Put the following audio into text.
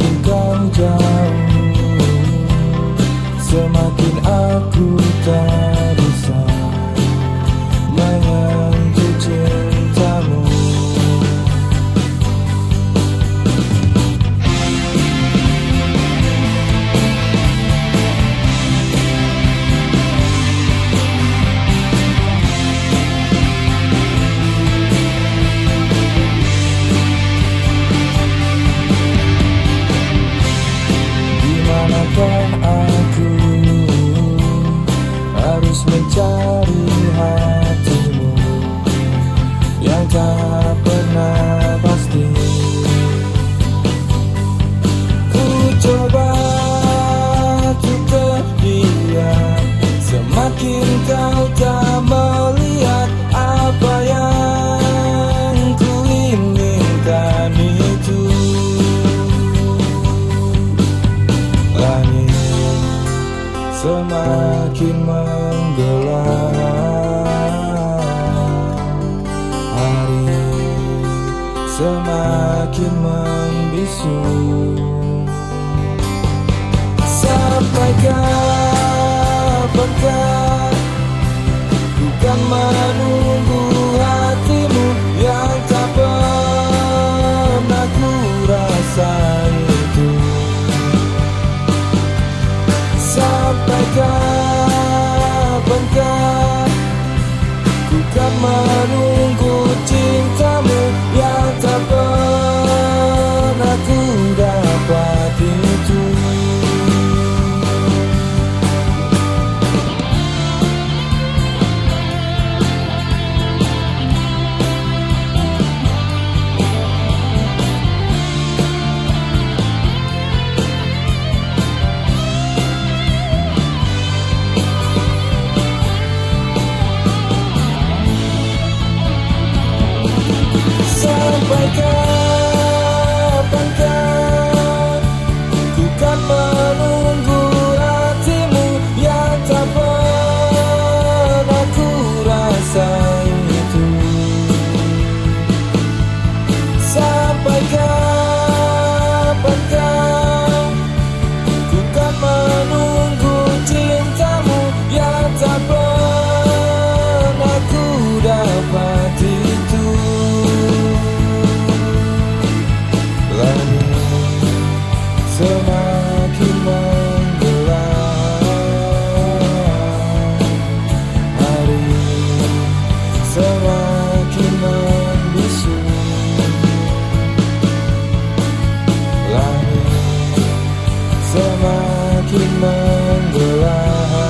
Semakin kau jauh Semakin aku tak bisa. mencari hatimu yang tak pernah pasti. Ku coba untuk dia semakin kau semakin menggelap. Hari semakin membisu. Sampai kapankah bukan manusia Sampai semakin menggelap hari semakin membisu langit semakin menggelap.